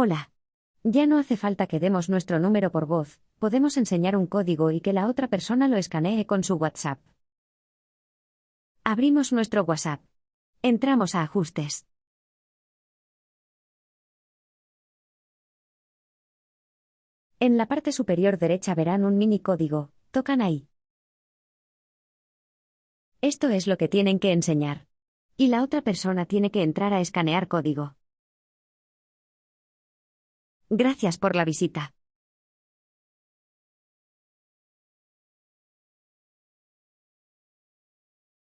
Hola. Ya no hace falta que demos nuestro número por voz, podemos enseñar un código y que la otra persona lo escanee con su WhatsApp. Abrimos nuestro WhatsApp. Entramos a ajustes. En la parte superior derecha verán un mini código, tocan ahí. Esto es lo que tienen que enseñar. Y la otra persona tiene que entrar a escanear código. Gracias por la visita.